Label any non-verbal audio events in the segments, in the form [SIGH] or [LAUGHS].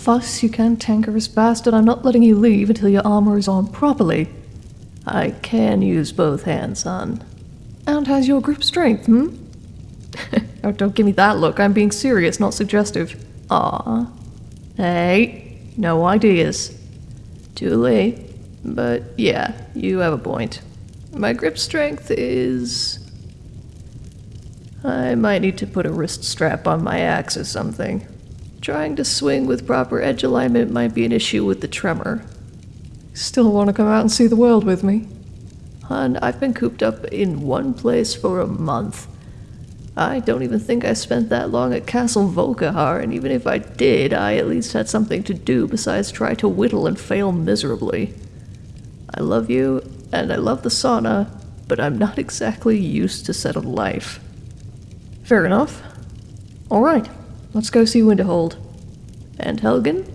Fuss, you cantankerous bastard. I'm not letting you leave until your armor is on properly. I can use both hands, son. And has your grip strength, hmm? [LAUGHS] oh, don't give me that look. I'm being serious, not suggestive. Ah. Hey, no ideas. Too late. But yeah, you have a point. My grip strength is. I might need to put a wrist strap on my axe or something. Trying to swing with proper edge alignment might be an issue with the tremor. Still want to come out and see the world with me? Hun, I've been cooped up in one place for a month. I don't even think I spent that long at Castle Volkihar, and even if I did, I at least had something to do besides try to whittle and fail miserably. I love you, and I love the sauna, but I'm not [LAUGHS] exactly used to settled life. Fair enough. Alright, let's go see Winterhold. And Helgen?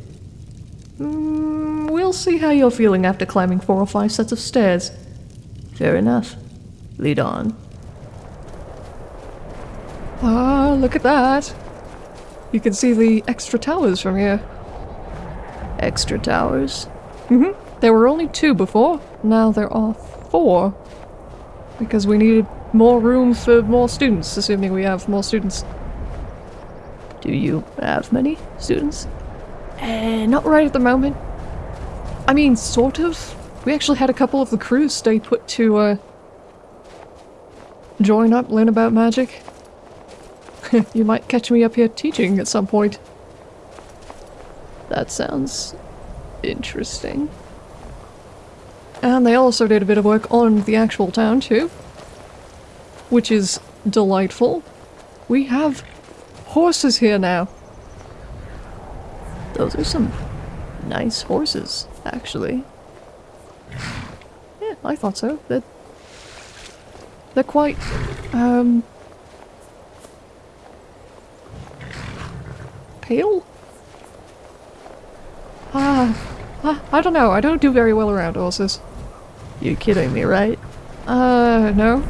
Mm, we'll see how you're feeling after climbing four or five sets of stairs. Fair enough. Lead on. Ah, look at that! You can see the extra towers from here. Extra towers? Mm-hmm. There were only two before. Now there are four. Because we needed more room for more students, assuming we have more students. Do you have many students? Eh, not right at the moment. I mean, sort of. We actually had a couple of the crews stay put to, uh, join up, learn about magic. [LAUGHS] you might catch me up here teaching at some point. That sounds interesting. And they also did a bit of work on the actual town too. Which is delightful. We have horses here now. Those are some nice horses, actually. Yeah, I thought so. They're, they're quite, um... Pale? Ah, uh, I don't know. I don't do very well around horses. You kidding me, right? Uh, no.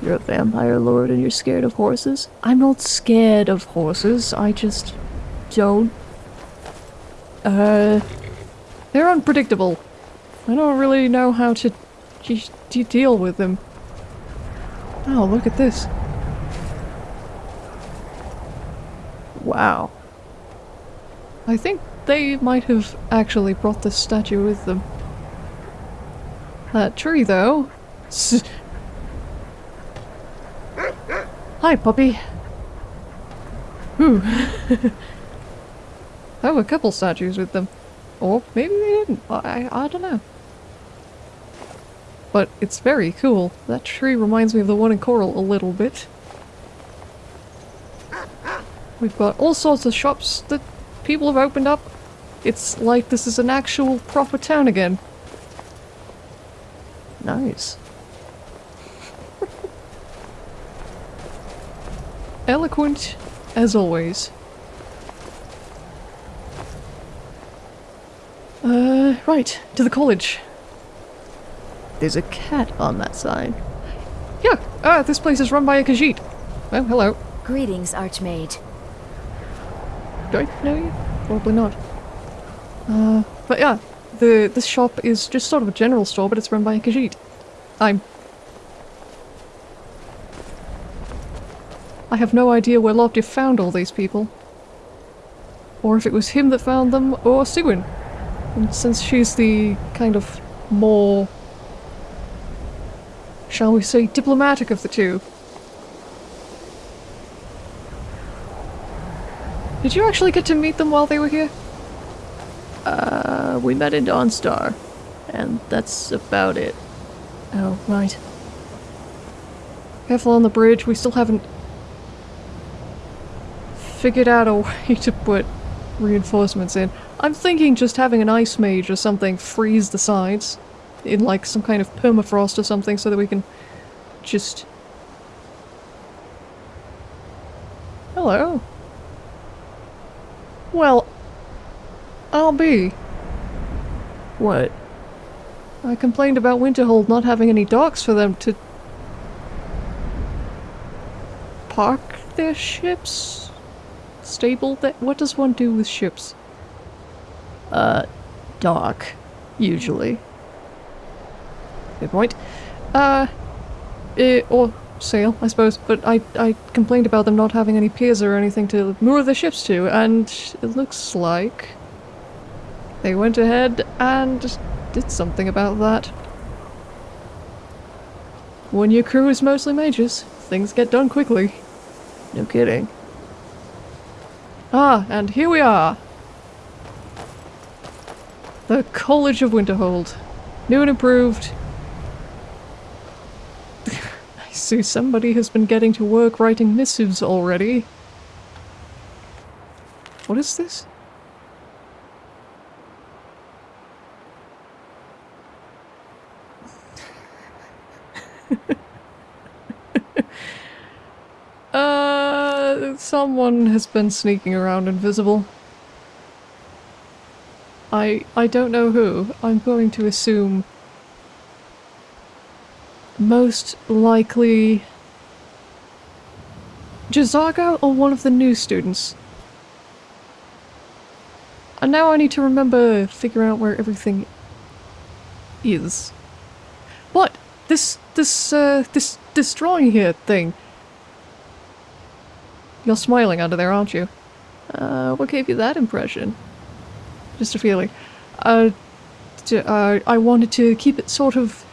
You're a vampire lord and you're scared of horses? I'm not scared of horses. I just don't. Uh, they're unpredictable. I don't really know how to, deal with them. Oh, look at this. Wow. I think they might have actually brought this statue with them. That tree, though... Hi, puppy. Ooh. oh, [LAUGHS] a couple statues with them. Or maybe they didn't. I, I don't know. But it's very cool. That tree reminds me of the one in Coral a little bit. We've got all sorts of shops that people have opened up it's like this is an actual proper town again. Nice. Eloquent, as always. Uh, right, to the college. There's a cat on that sign. Yeah, ah, this place is run by a Khajiit. Oh, hello. Greetings, Archmage. Do I know you? Probably not. Uh, but yeah, the this shop is just sort of a general store, but it's run by a Khajiit. I'm... I have no idea where Lobdev found all these people. Or if it was him that found them, or Sigyn. And since she's the kind of more... Shall we say diplomatic of the two. Did you actually get to meet them while they were here? Uh, we met in Dawnstar, and that's about it. Oh, right. Careful on the bridge, we still haven't figured out a way to put reinforcements in. I'm thinking just having an ice mage or something freeze the sides in like some kind of permafrost or something so that we can just... Hello. Well, I'll be. What? I complained about Winterhold not having any docks for them to park their ships? Stable? That what does one do with ships? Uh, dock, usually. Good point. Uh, eh, or sail, I suppose. But I I complained about them not having any piers or anything to moor the ships to, and it looks like they went ahead and did something about that. When your crew is mostly mages, things get done quickly. No kidding. Ah, and here we are. The College of Winterhold. New and improved. [LAUGHS] I see somebody has been getting to work writing missives already. What is this? Uh, someone has been sneaking around invisible. I I don't know who. I'm going to assume most likely J'zargo or one of the new students. And now I need to remember figure out where everything is. What? This this uh this this drawing here thing. You're smiling under there, aren't you? Uh, what gave you that impression? Just a feeling. Uh, to, uh, I wanted to keep it sort of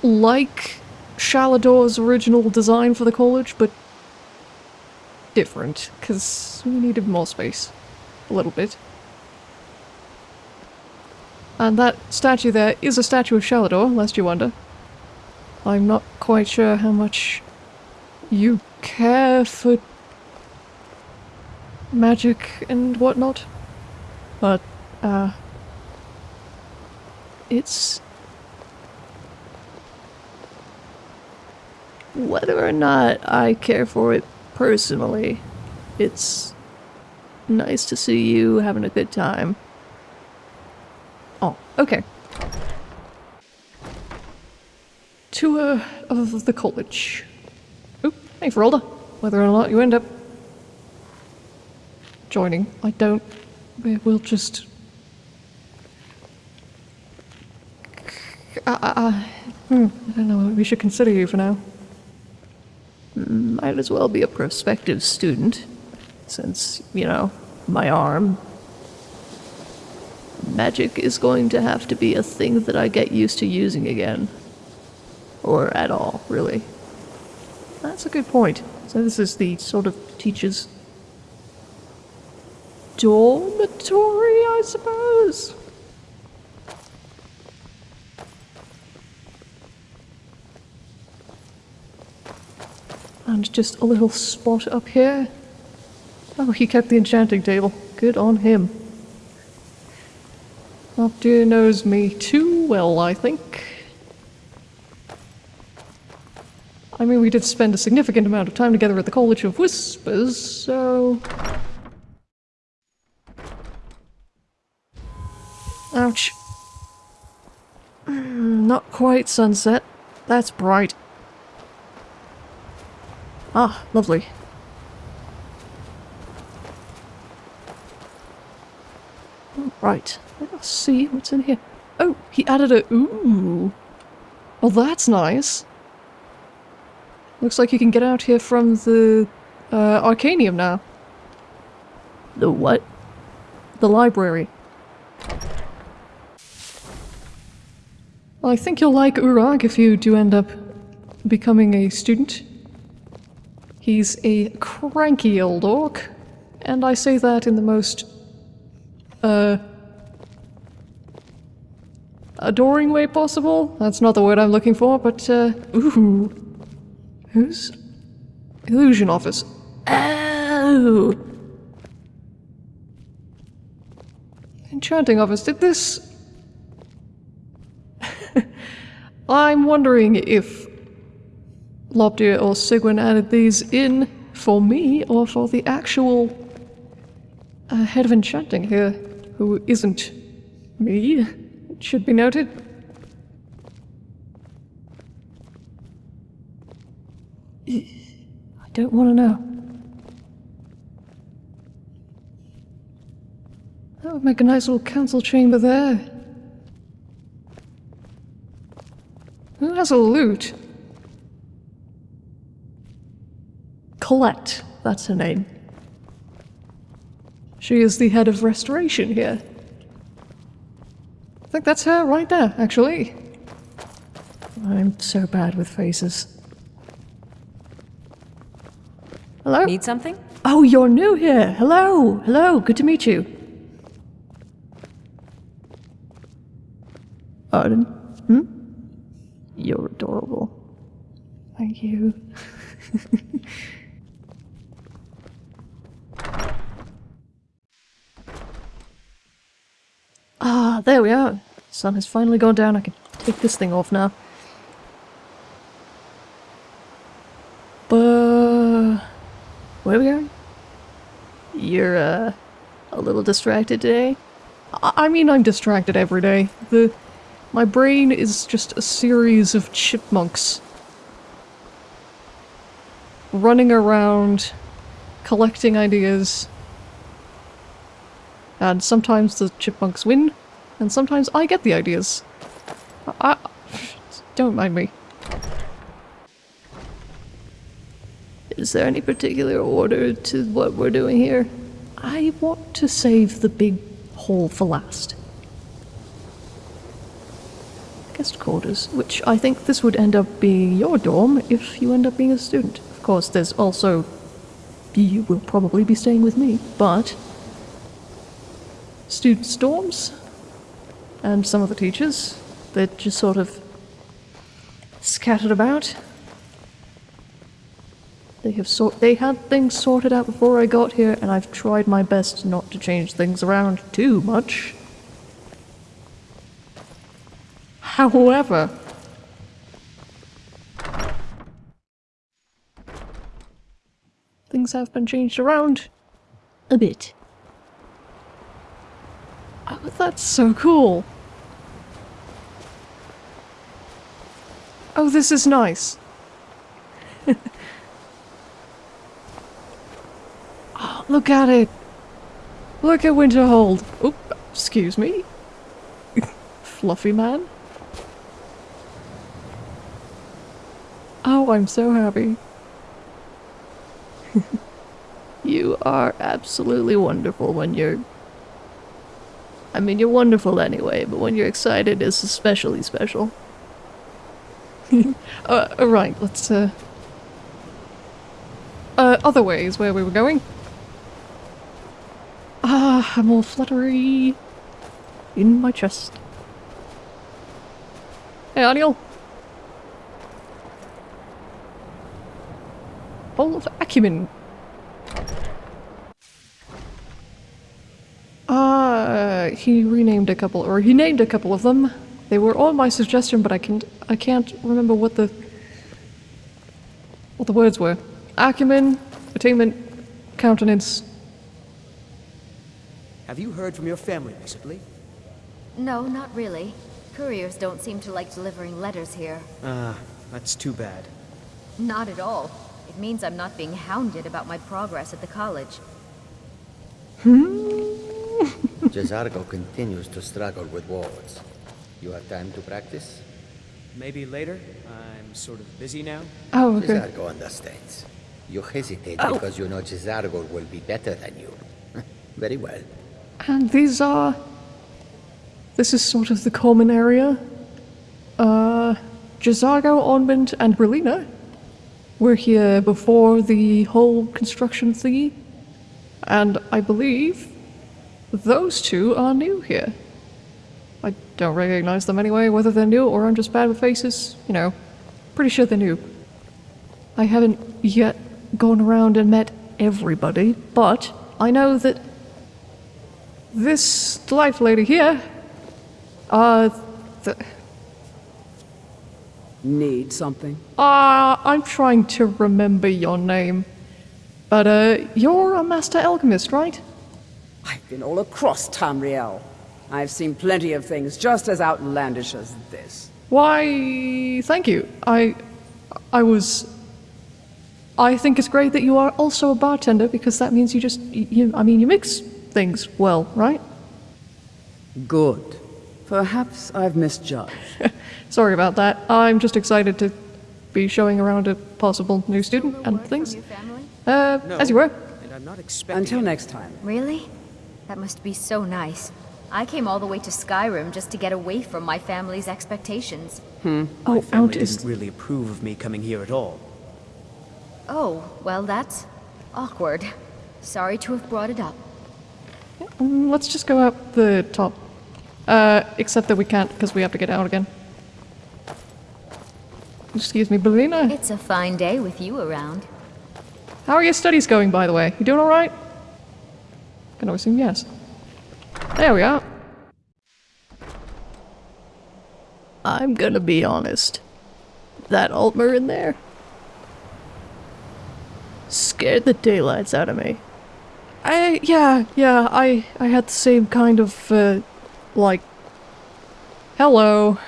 like Shalidor's original design for the college, but different, because we needed more space. A little bit. And that statue there is a statue of Shalidor, lest you wonder. I'm not quite sure how much you care for magic and whatnot, but, uh, it's whether or not I care for it personally, it's nice to see you having a good time. Oh, okay. Tour of the college. Oop, hey Faralda. Whether or not you end up joining, I don't. We'll just. Uh, uh, hmm, I don't know. We should consider you for now. Might as well be a prospective student, since, you know, my arm. Magic is going to have to be a thing that I get used to using again. Or at all, really. That's a good point. So this is the sort of teacher's dormitory, I suppose? And just a little spot up here. Oh, he kept the enchanting table. Good on him. Optia knows me too well, I think. I mean, we did spend a significant amount of time together at the College of Whispers, so... Ouch. [SIGHS] Not quite sunset. That's bright. Ah, lovely. Right, let's see what's in here. Oh, he added a ooh. Well, that's nice. Looks like you can get out here from the uh, Arcanaeum now. The what? The library. Well, I think you'll like Urag if you do end up becoming a student. He's a cranky old orc, and I say that in the most, uh, adoring way possible. That's not the word I'm looking for, but, uh, ooh. Who's? Illusion Office. Oh! Enchanting Office, did this... [LAUGHS] I'm wondering if Lobdir or Sigwin added these in for me or for the actual uh, head of enchanting here, who isn't me, it should be noted. I don't want to know. That would make a nice little council chamber there. Who has a lute? Colette, that's her name. She is the head of restoration here. I think that's her right there, actually. I'm so bad with faces. Hello? Need something? Oh, you're new here. Hello. Hello. Good to meet you. Arden? Hmm? You're adorable. Thank you. [LAUGHS] ah, there we are. Sun has finally gone down. I can take this thing off now. Where are we going? You're uh, a little distracted today. I, I mean, I'm distracted every day. The my brain is just a series of chipmunks running around, collecting ideas. And sometimes the chipmunks win, and sometimes I get the ideas. I, I don't mind me. Is there any particular order to what we're doing here? I want to save the big hole for last. Guest quarters, which I think this would end up being your dorm if you end up being a student. Of course, there's also. You will probably be staying with me, but. Students' dorms? And some of the teachers. They're just sort of. scattered about. They have sort they had things sorted out before I got here, and I've tried my best not to change things around too much. However, things have been changed around a bit. Oh, that's so cool. Oh, this is nice. [LAUGHS] look at it. Look at Winterhold. Oop, excuse me. Fluffy man. Oh, I'm so happy. [LAUGHS] you are absolutely wonderful when you're... I mean, you're wonderful anyway, but when you're excited, it's especially special. [LAUGHS] uh, right, let's, uh... Uh, other ways where we were going. I'm all fluttery. In my chest. Hey, Arniel. Hall of Acumen. Uh, he renamed a couple, or he named a couple of them. They were all my suggestion, but I can I can't remember what the what the words were. Acumen, attainment, countenance. Have you heard from your family recently? No, not really. Couriers don't seem to like delivering letters here. Ah, that's too bad. Not at all. It means I'm not being hounded about my progress at the college. [LAUGHS] J'zargo continues to struggle with words. You have time to practice? Maybe later? I'm sort of busy now. Oh, okay. J'zargo understands. You hesitate Oh. because you know J'zargo will be better than you. [LAUGHS] Very well. And these are... This is sort of the common area. Uh, Onmund, and Brelyna were here before the whole construction thingy. And I believe those two are new here. I don't recognize them anyway, whether they're new or I'm just bad with faces, you know. Pretty sure they're new. I haven't yet gone around and met everybody, but I know that this delightful lady here, uh, Need something? uh, I'm trying to remember your name. But, uh, you're a master alchemist, right? I've been all across Tamriel. I've seen plenty of things just as outlandish as this. Why, thank you. I, I was, I think it's great that you are also a bartender because that means you just, you I mean, you mix things well, right? Good. Perhaps I've misjudged. [LAUGHS] Sorry about that. I'm just excited to be showing around a possible new student and things. From your family? Uh, No. as you were. And I'm not expecting. Until next time. Really? That must be so nice. I came all the way to Skyrim just to get away from my family's expectations. Oh, My family Outist. didn't really approve of me coming here at all. Oh, well, that's awkward. Sorry to have brought it up. Mm, Let's just go up the top. Uh, except that we can't because we have to get out again. Excuse me, Brelyna. It's a fine day with you around. How are your studies going, by the way? You doing alright? Can I assume yes. There we are. I'm gonna be honest. That Altmer in there scared the daylights out of me. I yeah, yeah, I I had the same kind of uh like hello.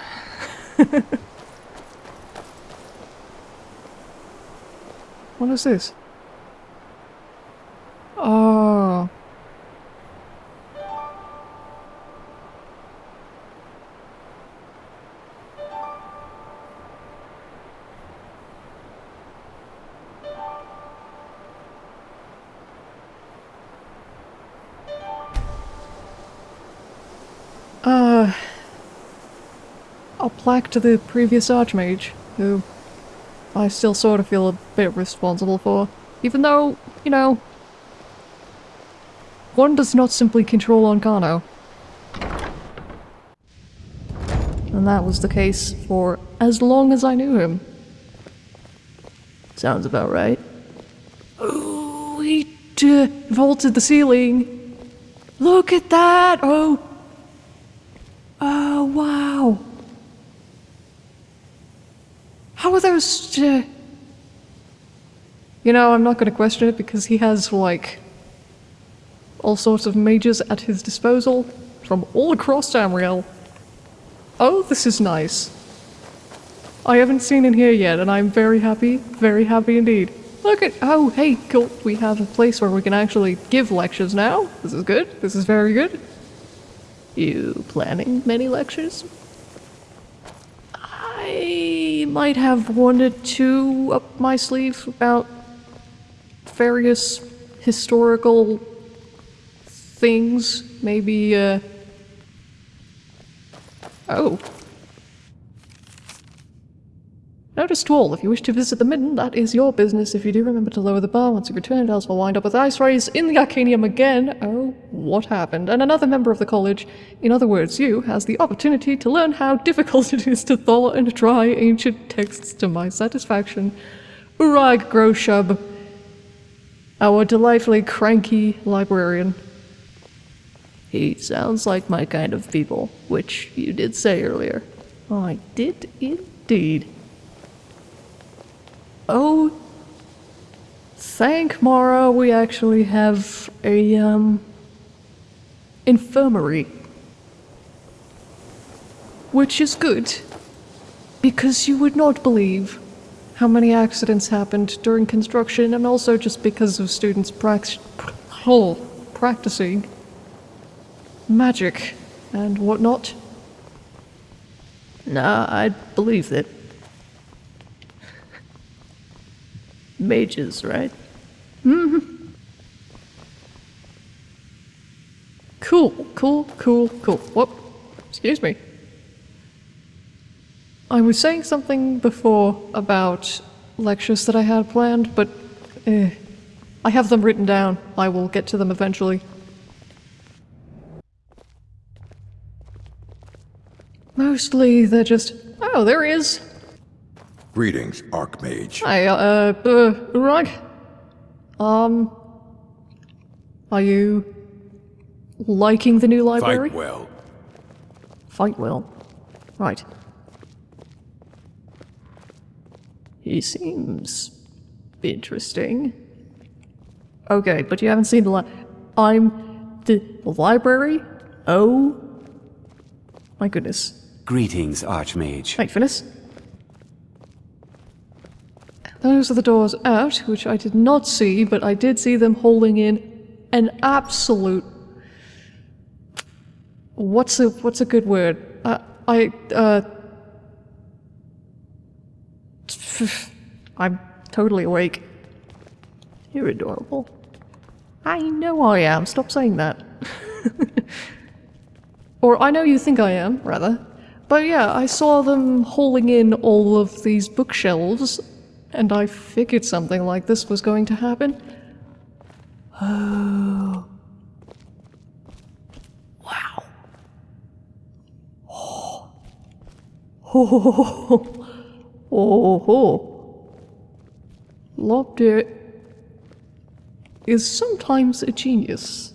[LAUGHS] what is this? Oh. Plaque to the previous Archmage, who I still sort of feel a bit responsible for. Even though, you know, one does not simply control Ancano. And that was the case for as long as I knew him. Sounds about right. Oh, he vaulted the ceiling. Look at that! Oh, wow! Those. Uh... You know, I'm not going to question it because he has, like, all sorts of mages at his disposal from all across Tamriel. Oh, this is nice. I haven't seen in here yet, and I'm very happy, very happy indeed. Look at. Oh, hey, cool. We have a place where we can actually give lectures now. This is good. This is very good. You planning many lectures? I might have one or two up my sleeve about various historical things. Maybe, uh. Oh. Notice to all, if you wish to visit the Midden, that is your business. If you do, remember to lower the bar once you return, else we'll wind up with ice rays in the Arcanaeum again. Oh, what happened? And another member of the college, in other words, you, has the opportunity to learn how difficult [LAUGHS] it is to thaw and dry ancient texts to my satisfaction. Urag gro-Shub, our delightfully cranky librarian. He sounds like my kind of people, which you did say earlier. I did indeed. Oh, thank Mara, we actually have a, um, infirmary. Which is good, because you would not believe how many accidents happened during construction and also just because of students prac- practicing magic and whatnot. Nah, I believe that. Mages, right? Mm-hmm. Cool, cool, cool, cool. Whoop. Excuse me. I was saying something before about lectures that I had planned, but eh, I have them written down. I will get to them eventually. Mostly they're just, oh, there he is. Greetings, Archmage. Hi, uh, uh, Urag? Um, are you liking the new library? Fight well. Fight well. Right. He seems interesting. Okay, but you haven't seen the li- I'm the library? Oh. My goodness. Greetings, Archmage. Hey, Finis. Those are the doors out, which I did not see, but I did see them holding in an absolute. What's a what's a good word? Uh, I uh. [SIGHS] I'm totally awake. You're adorable. I know I am. Stop saying that. [LAUGHS] or I know you think I am, rather. But yeah, I saw them hauling in all of these bookshelves, and I figured something like this was going to happen. Oh. Wow. Oh. Oh. Oh. oh. Lobster is sometimes a genius.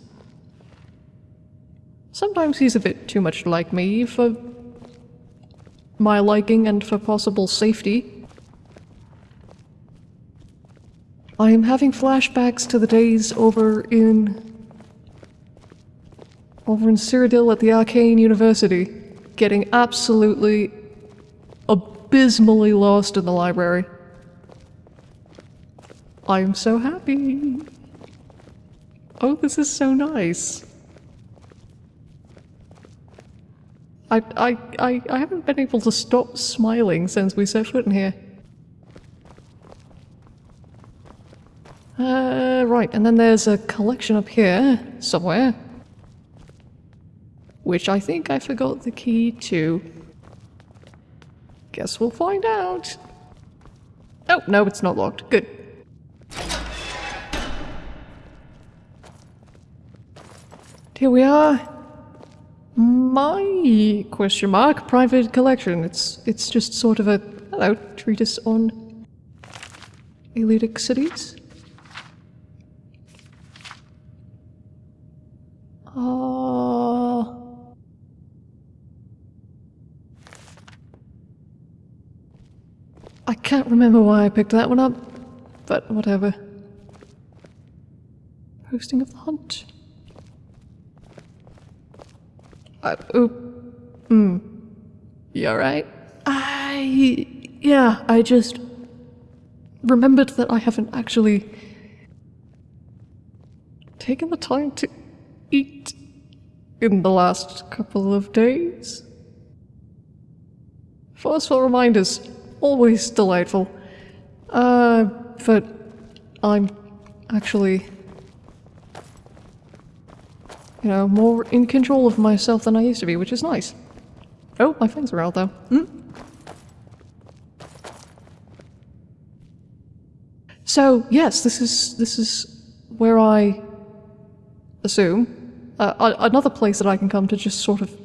Sometimes he's a bit too much like me for my liking and for possible safety. I am having flashbacks to the days over in... over in Cyrodiil at the Arcane University, getting absolutely abysmally lost in the library. I'm so happy. Oh, this is so nice. I, I, I, I haven't been able to stop smiling since we set foot in here. Uh, right, and then there's a collection up here, somewhere. Which I think I forgot the key to. Guess we'll find out. Oh, no, it's not locked. Good. Here we are. My question mark private collection. It's it's just sort of a hello treatise on Aleutic cities. Uh, I can't remember why I picked that one up, but whatever. Posting of the hunt. Oop. Hmm. You alright? I. Yeah, I just remembered that I haven't actually taken the time to eat in the last couple of days. Forceful reminders, always delightful. Uh, but I'm actually you know, more in control of myself than I used to be, which is nice. Oh, my things are out though. Hmm? So, yes, this is this is where I assume uh, another place that I can come to just sort of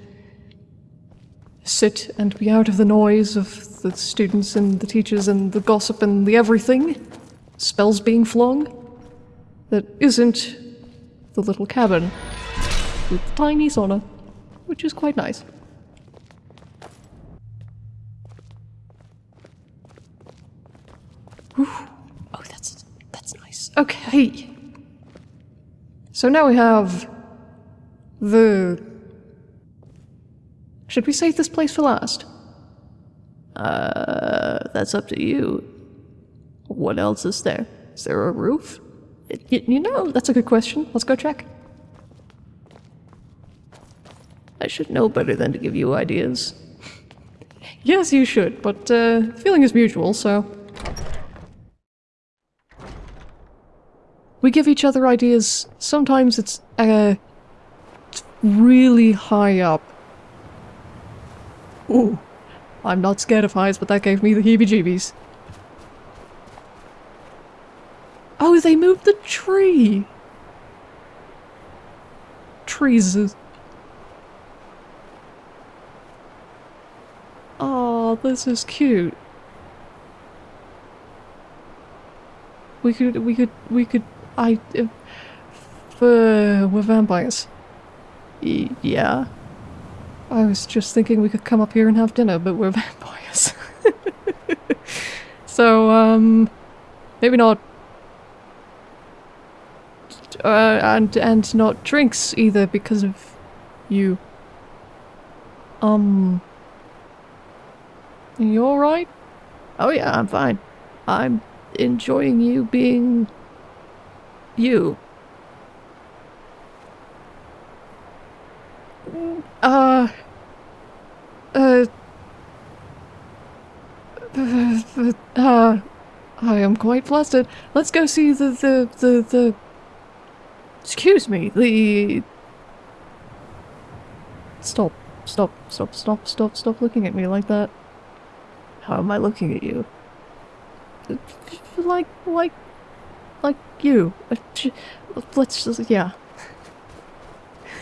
sit and be out of the noise of the students and the teachers and the gossip and the everything. Spells being flung. That isn't the little cabin with the tiny sauna, which is quite nice. Whew. Oh, that's that's nice. Okay. So now we have the. Should we save this place for last? Uh, that's up to you. What else is there? Is there a roof? Y you know, that's a good question. Let's go check. I should know better than to give you ideas. yes, you should, but uh, feeling is mutual, so... We give each other ideas. Sometimes it's, uh, really high up. Ooh, I'm not scared of heights, but that gave me the heebie-jeebies. Oh, they moved the tree! Trees Oh, this is cute. We could, we could, we could, I, uh, for, we're vampires. Y yeah. I was just thinking we could come up here and have dinner, but we're [LAUGHS] vampires. so, um, maybe not, uh, and, and not drinks either because of you. Um, you alright? Oh yeah, I'm fine. I'm enjoying you being you. Uh. Uh. Uh. I am quite flustered. Let's go see the the the the. Excuse me. The. Stop! Stop! Stop! Stop! Stop! Stop looking at me like that. How am I looking at you? Like like like you. Uh, Let's just yeah.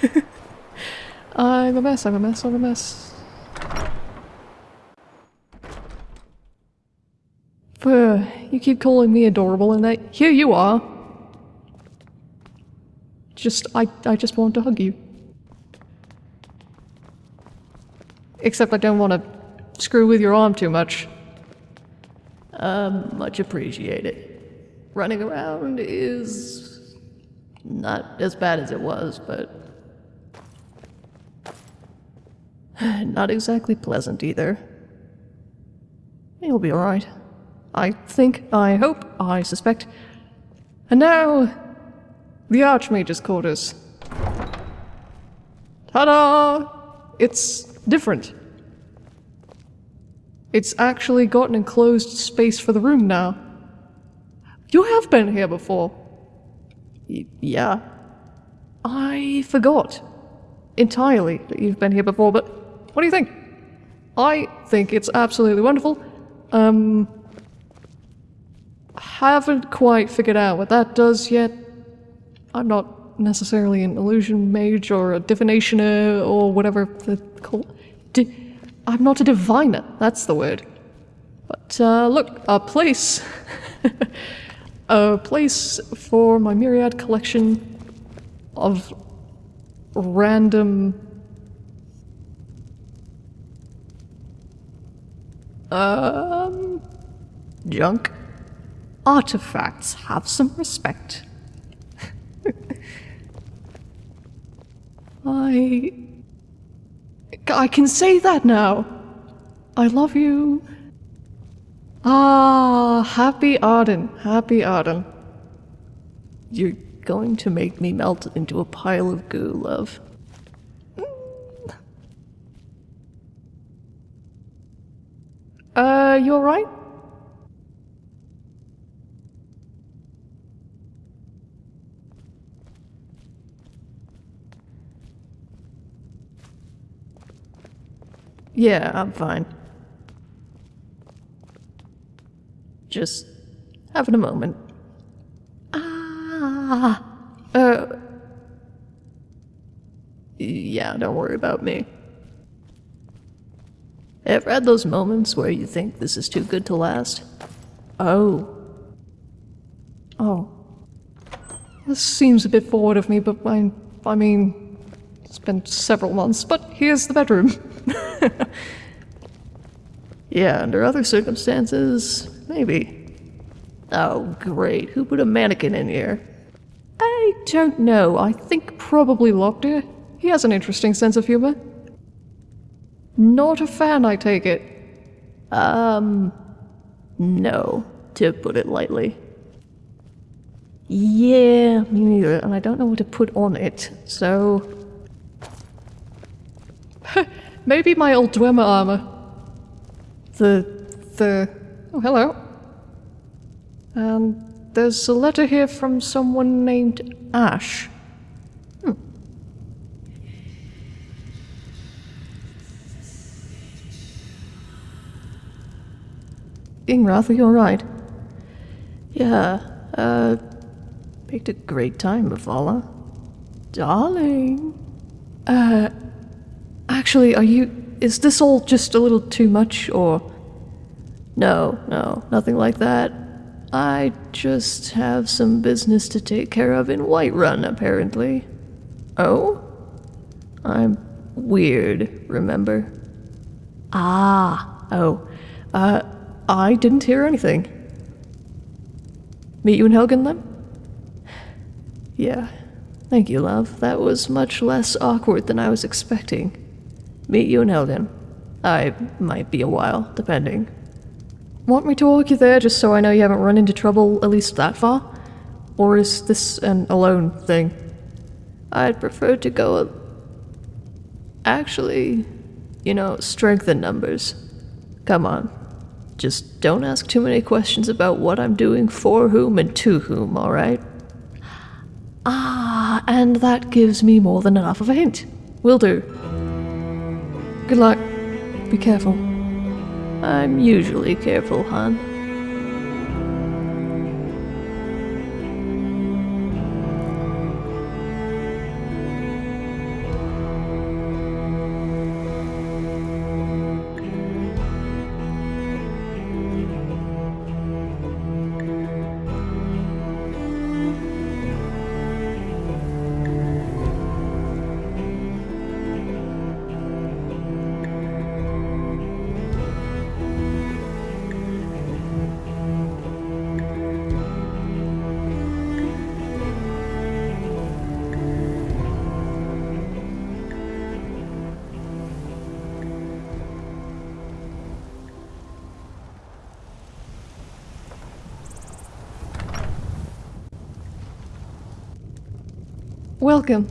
[LAUGHS] I'm a mess. I'm a mess. I'm a mess. You keep calling me adorable and that here you are. Just I I just want to hug you. Except I don't want to screw with your arm too much. Um, much appreciated. Running around is not as bad as it was, but [SIGHS] not exactly pleasant either. You'll be alright. I think, I hope, I suspect. And now, the Archmage's quarters. Ta-da! It's different. It's actually got an enclosed space for the room now. You have been here before. Y- yeah. I forgot entirely that you've been here before, but what do you think? I think it's absolutely wonderful. Um, haven't quite figured out what that does yet. I'm not necessarily an illusion mage or a divinationer or whatever the call. Di- I'm not a diviner. That's the word. But uh, look, a place, [LAUGHS] a place for my myriad collection of random um junk? Artifacts have some respect. [LAUGHS] I i can say that now. I love you. Ah happy arden happy arden. You're going to make me melt into a pile of goo love Uh, you alright? Yeah, I'm fine. Just having a moment. Ah, uh, yeah, don't worry about me. Ever had those moments where you think this is too good to last? Oh. Oh. This seems a bit forward of me, but I, I mean, it's been several months, but here's the bedroom. [LAUGHS] yeah, under other circumstances, maybe. Oh, great. Who put a mannequin in here? I don't know. I think probably Lockdear. He has an interesting sense of humor. Not a fan, I take it. Um, no, to put it lightly. Yeah, me neither, and I don't know what to put on it, so. [LAUGHS] Maybe my old Dwemer armor. The. the. Oh, hello. And there's a letter here from someone named Ash. Ingrath, are you alright? Yeah, uh, picked a great time, Mavala. Darling. Uh, actually, are you. Is this all just a little too much, or. No, no, nothing like that. I just have some business to take care of in Whiterun, apparently. Oh? I'm weird, remember? Ah, oh. Uh, I didn't hear anything. Meet you in Helgen then? Yeah. Thank you, love. That was much less awkward than I was expecting. Meet you in Helgen. I might be a while, depending. Want me to walk you there just so I know you haven't run into trouble at least that far? Or is this an alone thing? I'd prefer to go. A... Actually, you know, strength in numbers. Come on. Just don't ask too many questions about what I'm doing for whom and to whom, alright? Ah, and that gives me more than enough of a hint. Will do. Good luck. Be careful. I'm usually careful, hon. Welcome.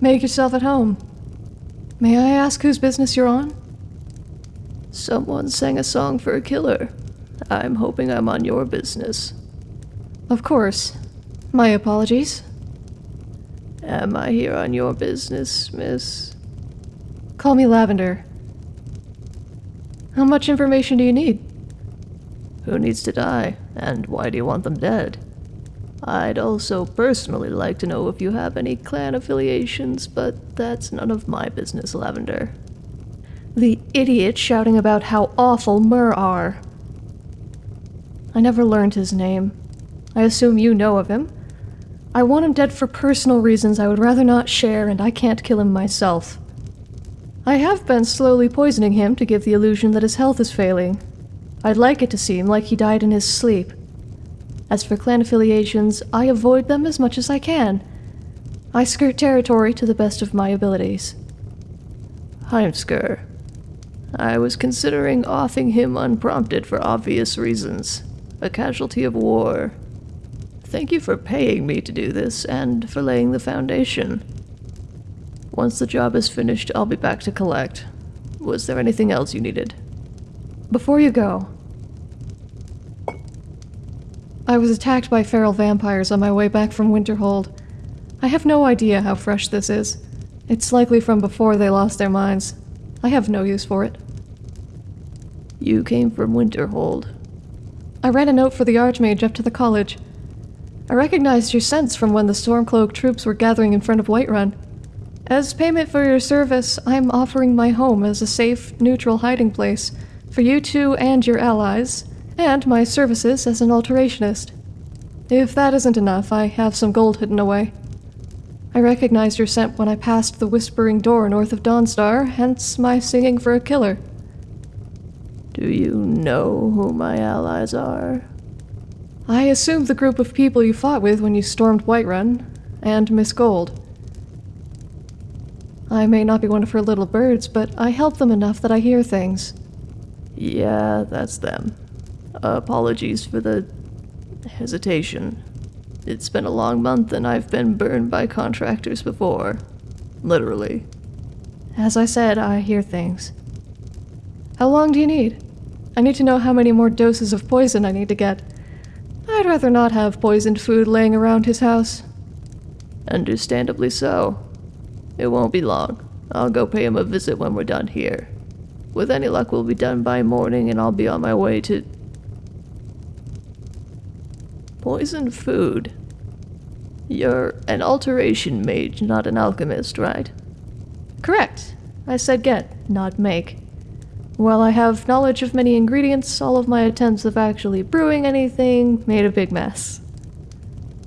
Make yourself at home. May I ask whose business you're on? Someone sang a song for a killer. I'm hoping I'm on your business. Of course. My apologies. Am I here on your business, miss? Call me Lavender. How much information do you need? Who needs to die, and why do you want them dead? I'd also personally like to know if you have any clan affiliations, but that's none of my business, Lavender. The idiot shouting about how awful Mer are. I never learned his name. I assume you know of him. I want him dead for personal reasons I would rather not share, and I can't kill him myself. I have been slowly poisoning him to give the illusion that his health is failing. I'd like it to seem like he died in his sleep. As for clan affiliations, I avoid them as much as I can. I skirt territory to the best of my abilities. Heimskr. I was considering offing him unprompted for obvious reasons. A casualty of war. Thank you for paying me to do this and for laying the foundation. Once the job is finished, I'll be back to collect. Was there anything else you needed? Before you go, I was attacked by feral vampires on my way back from Winterhold. I have no idea how fresh this is. It's likely from before they lost their minds. I have no use for it. You came from Winterhold. I ran a note for the Archmage up to the college. I recognized your sense from when the Stormcloak troops were gathering in front of Whiterun. As payment for your service, I'm offering my home as a safe, neutral hiding place for you two and your allies, and my services as an alterationist. If that isn't enough, I have some gold hidden away. I recognized your scent when I passed the Whispering Door north of Dawnstar, hence my singing for a killer. Do you know who my allies are? I assume the group of people you fought with when you stormed Whiterun, and Miss Gold. I may not be one of her little birds, but I help them enough that I hear things. Yeah, that's them. Apologies for the hesitation. It's been a long month and I've been burned by contractors before. Literally. As I said, I hear things. How long do you need? I need to know how many more doses of poison I need to get. I'd rather not have poisoned food laying around his house. Understandably so. It won't be long. I'll go pay him a visit when we're done here. With any luck, we'll be done by morning and I'll be on my way to Poison food. You're an alteration mage, not an alchemist, right? Correct. I said get, not make. While I have knowledge of many ingredients, all of my attempts of actually brewing anything made a big mess.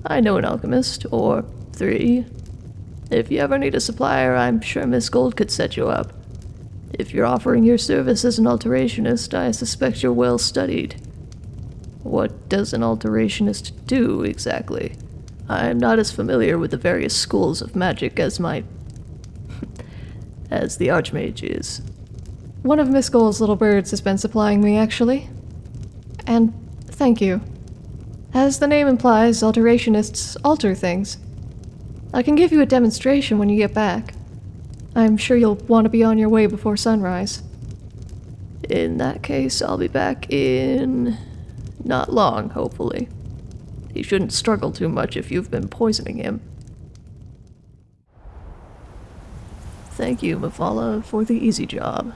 I know an alchemist, or three. If you ever need a supplier, I'm sure Miss Gold could set you up. If you're offering your service as an alterationist, I suspect you're well studied. What does an alterationist do, exactly? I'm not as familiar with the various schools of magic as my... as the Archmage is. One of Miss Gold's little birds has been supplying me, actually. and thank you. As the name implies, alterationists alter things. I can give you a demonstration when you get back. I'm sure you'll want to be on your way before sunrise. In that case, I'll be back in. Not long, hopefully. He shouldn't struggle too much if you've been poisoning him. Thank you, Mafala, for the easy job.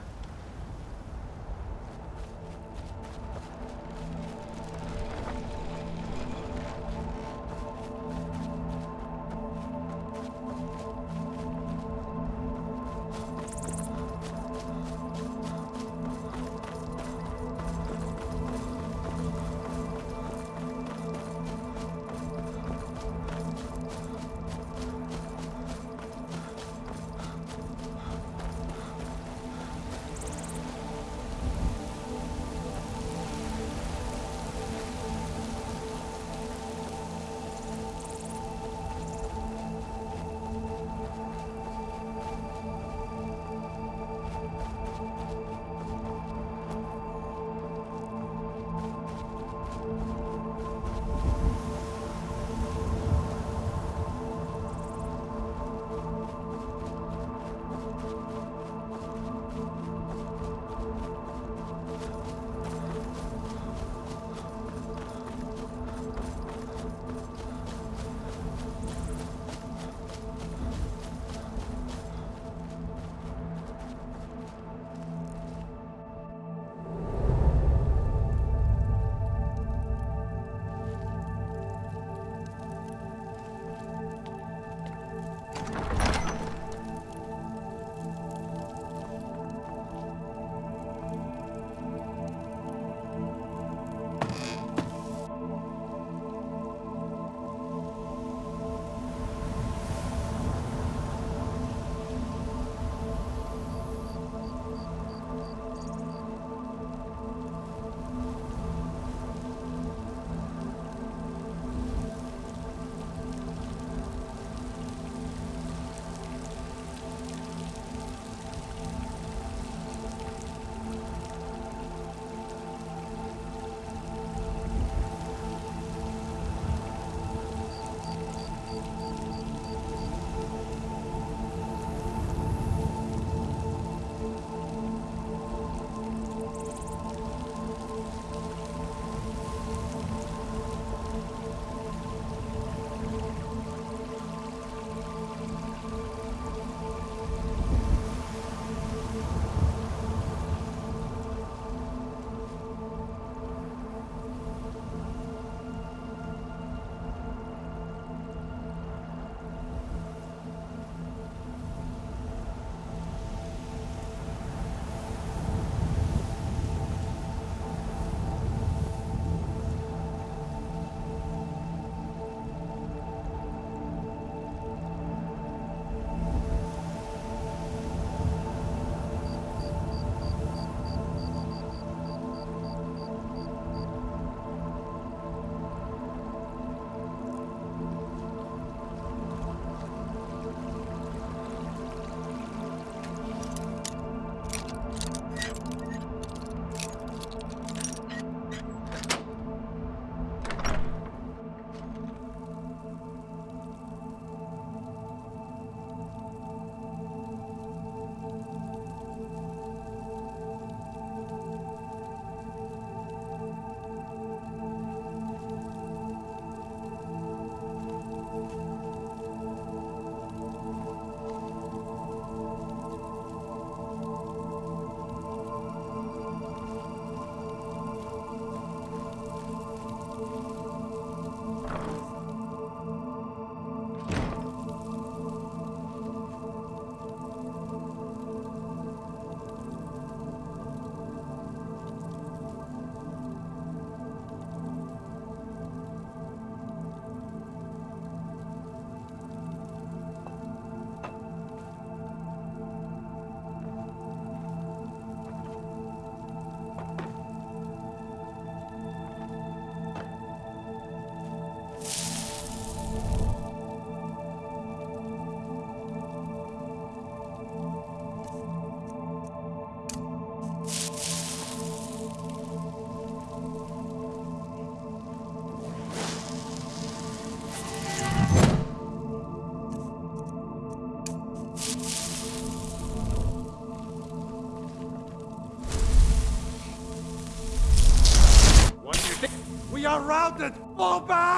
Oba!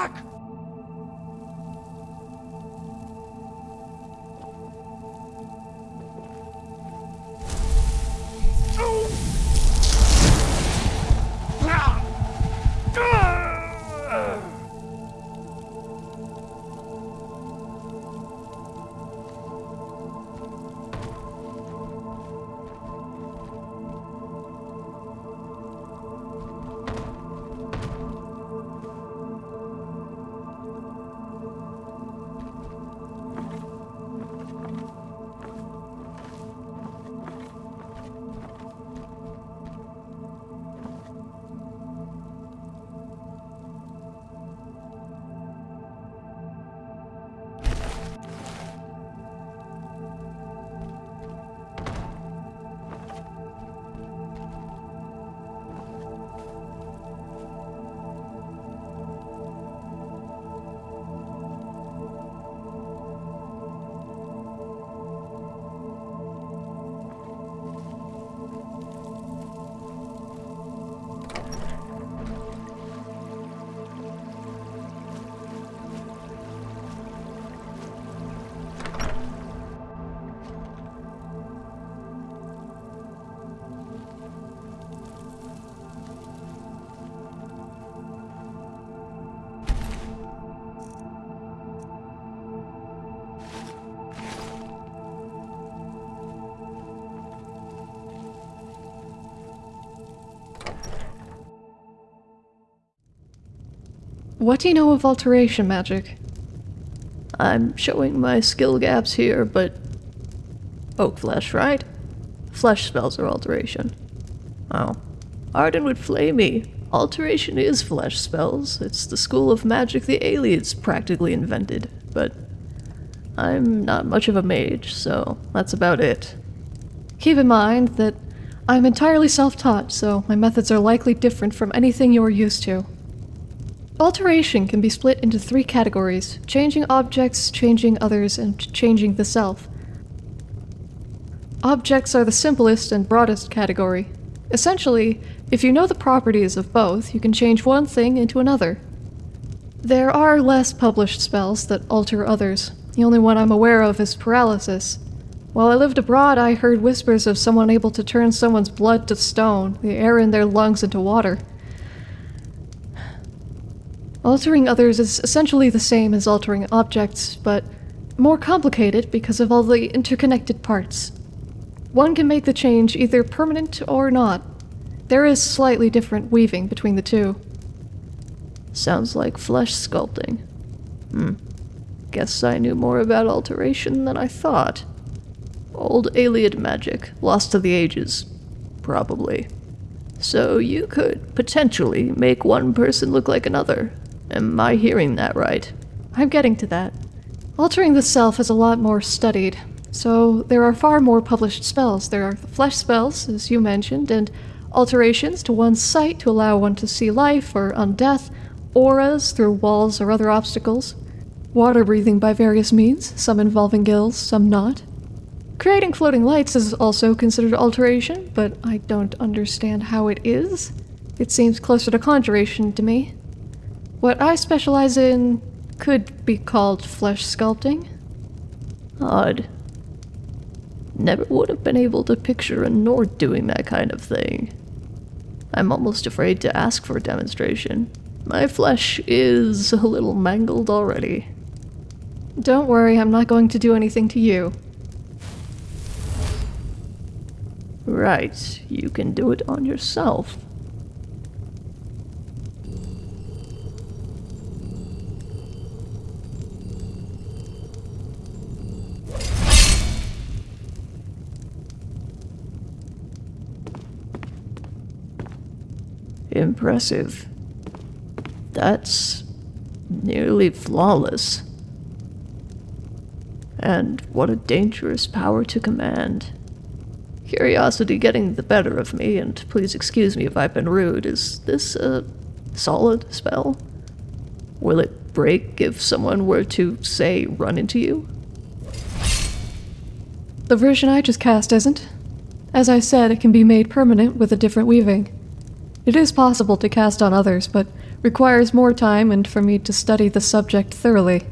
What do you know of alteration magic? I'm showing my skill gaps here, but. Oak flesh, right? Flesh spells are alteration. Oh. Arden would flay me. Alteration is flesh spells. It's the school of magic the Ayleids practically invented, but. I'm not much of a mage, so that's about it. Keep in mind that I'm entirely self taught, so my methods are likely different from anything you're used to. Alteration can be split into three categories changing objects, changing others, and changing the self. Objects are the simplest and broadest category. Essentially, if you know the properties of both, you can change one thing into another. There are less published spells that alter others. The only one I'm aware of is paralysis. While I lived abroad, I heard whispers of someone able to turn someone's blood to stone, the air in their lungs into water. Altering others is essentially the same as altering objects, but more complicated because of all the interconnected parts. One can make the change either permanent or not. There is slightly different weaving between the two. Sounds like flesh sculpting. Hmm. Guess I knew more about alteration than I thought. Old Ayleid magic, lost to the ages. Probably. So you could potentially make one person look like another. Am I hearing that right? I'm getting to that. Altering the self is a lot more studied, so there are far more published spells. There are the flesh spells, as you mentioned, and alterations to one's sight to allow one to see life or undeath, auras through walls or other obstacles, water breathing by various means, some involving gills, some not. Creating floating lights is also considered alteration, but I don't understand how it is. It seems closer to conjuration to me. What I specialize in could be called flesh sculpting. Odd. Never would have been able to picture a Nord doing that kind of thing. I'm almost afraid to ask for a demonstration. My flesh is a little mangled already. Don't worry, I'm not going to do anything to you. Right, you can do it on yourself. Impressive. That's nearly flawless. And what a dangerous power to command. Curiosity getting the better of me, and please excuse me if I've been rude. Is this a solid spell? Will it break if someone were to, say, run into you? The version I just cast isn't. As I said, it can be made permanent with a different weaving. It is possible to cast on others, but requires more time and for me to study the subject thoroughly.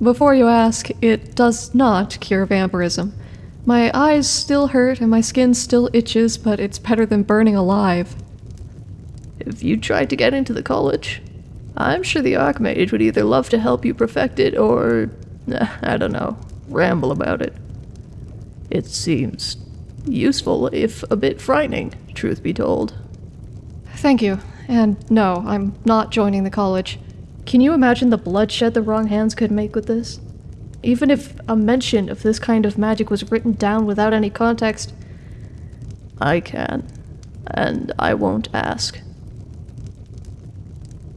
Before you ask, it does not cure vampirism. My eyes still hurt and my skin still itches, but it's better than burning alive. If you tried to get into the college, I'm sure the Archmage would either love to help you perfect it or, I don't know, ramble about it. It seems useful, if a bit frightening, truth be told. Thank you. And no, I'm not joining the college. Can you imagine the bloodshed the wrong hands could make with this? Even if a mention of this kind of magic was written down without any context, I can, and I won't ask.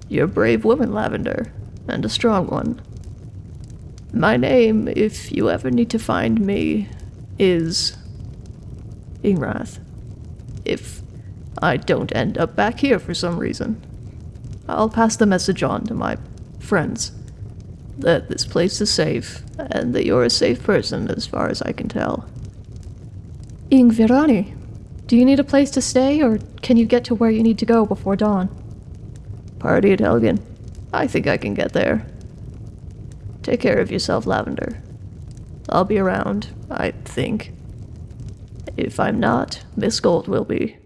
You're a brave woman, Lavender, and a strong one. My name, if you ever need to find me, is Ingrath. If I don't end up back here for some reason, I'll pass the message on to my friends that this place is safe and that you're a safe person as far as I can tell. Ingvirani, do you need a place to stay or can you get to where you need to go before dawn? Party at Helgen. I think I can get there. Take care of yourself, Lavender. I'll be around, I think. If I'm not, Miss Gold will be.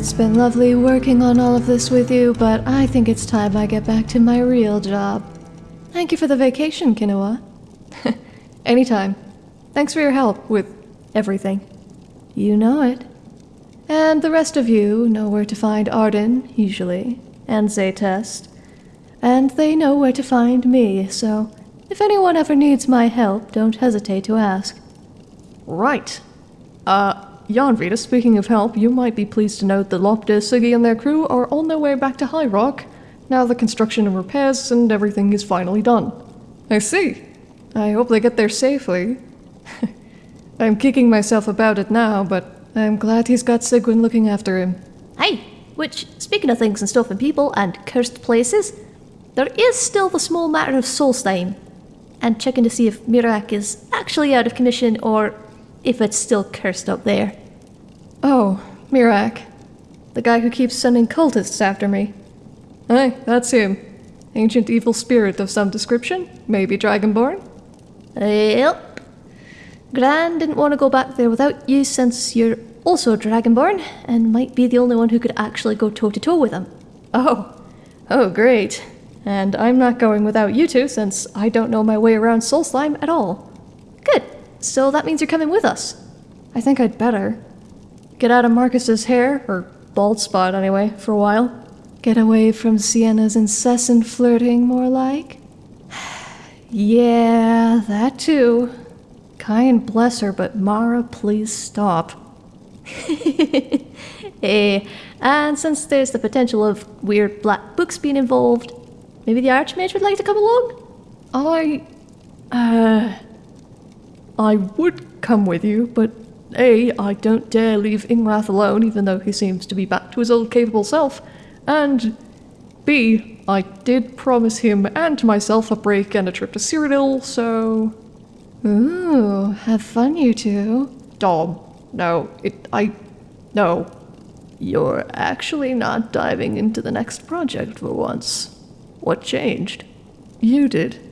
It's been lovely working on all of this with you, but I think it's time I get back to my real job. Thank you for the vacation, Kinoa. [LAUGHS] Anytime. Thanks for your help with everything. You know it. And the rest of you know where to find Arden, usually, and Zaytest. And they know where to find me, so if anyone ever needs my help, don't hesitate to ask. Right. Uh, Jan Rita, speaking of help, you might be pleased to note that Lopte, Siggy, and their crew are on their way back to High Rock. Now the construction and repairs and everything is finally done. I see. I hope they get there safely. [LAUGHS] I'm kicking myself about it now, but I'm glad he's got Sigwin looking after him. Hey, which, speaking of things and stuff and people and cursed places, there is still the small matter of Solstheim, and checking to see if Mirak is actually out of commission or if it's still cursed up there. Oh, Mirak. The guy who keeps sending cultists after me. Hey, that's him. Ancient evil spirit of some description, maybe Dragonborn? Yep. Gran didn't want to go back there without you since you're also Dragonborn and might be the only one who could actually go toe to toe with him. Oh, oh, great. And I'm not going without you two since I don't know my way around Solstheim at all. Good. So that means you're coming with us. I think I'd better. Get out of Marcus's hair, or bald spot anyway, for a while. Get away from Sienna's incessant flirting, more like. [SIGHS] yeah, that too. Kyne bless her, but Mara, please stop. [LAUGHS] hey, and since there's the potential of weird black books being involved, maybe the Archmage would like to come along? I. Uh. I would come with you, but A, I don't dare leave Ingrath alone, even though he seems to be back to his old capable self, and B, I did promise him and myself a break and a trip to Cyrodiil, so. Ooh, have fun, you two. Dom, no, it. I. No. You're actually not diving into the next project for once. What changed? You did.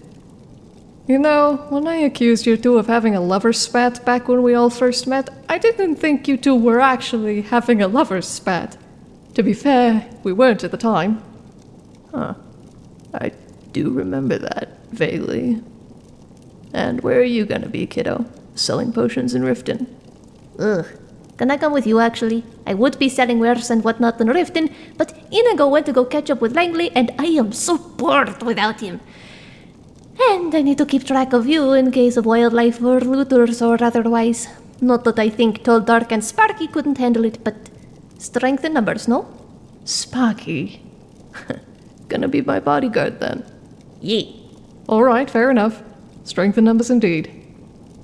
You know, when I accused you two of having a lover's spat back when we all first met, I didn't think you two were actually having a lover's spat. To be fair, we weren't at the time. Huh. I do remember that, vaguely. And where are you gonna be, kiddo? Selling potions in Riften? Ugh. Can I come with you, actually? I would be selling wares and whatnot in Riften, but Inigo went to go catch up with Langley, and I am so bored without him. And I need to keep track of you in case of wildlife or looters or otherwise. Not that I think Tall, Dark, and Sparky couldn't handle it, but strength in numbers, no? Sparky? [LAUGHS] Gonna be my bodyguard then. Yee. Alright, fair enough. Strength in numbers indeed.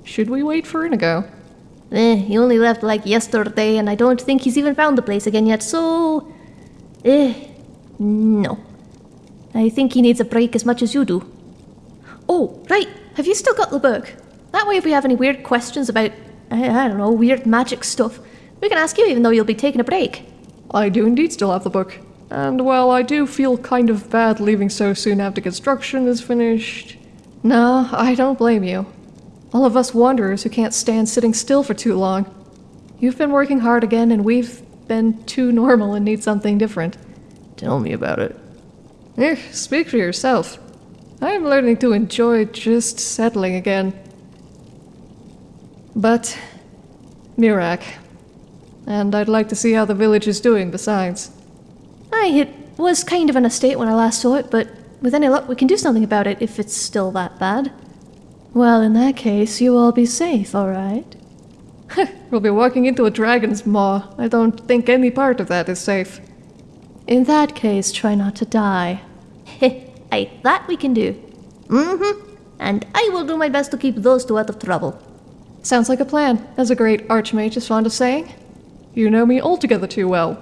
Should we wait for Inigo? Eh, he only left like yesterday, and I don't think he's even found the place again yet, so. Eh, no. I think he needs a break as much as you do. Oh, right. Have you still got the book? That way, if we have any weird questions about, I, I don't know, weird magic stuff, we can ask you even though you'll be taking a break. I do indeed still have the book. And well, I do feel kind of bad leaving so soon after construction is finished. No, I don't blame you. All of us wanderers who can't stand sitting still for too long. You've been working hard again, and we've been too normal and need something different. Tell me about it. Eh, speak for yourself. I'm learning to enjoy just settling again. But, Mirak. And I'd like to see how the village is doing besides. Aye, it was kind of an estate when I last saw it, but with any luck we can do something about it if it's still that bad. Well, in that case, you all be safe, alright? we'll be walking into a dragon's maw. I don't think any part of that is safe. In that case, try not to die. That we can do. Mm-hmm. And I will do my best to keep those two out of trouble. Sounds like a plan, as a great archmage is fond of saying. You know me altogether too well.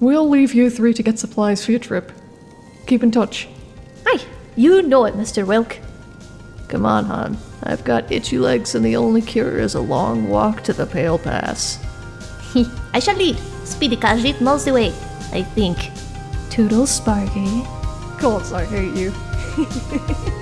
We'll leave you three to get supplies for your trip. Keep in touch. Aye, you know it, Mr. Wilk. Come on, hon. I've got itchy legs, and the only cure is a long walk to the Pale Pass. [LAUGHS] I shall lead. Speedy Khajiit knows the way, I think. Toodles, Sparky. Gods, I hate you. [LAUGHS]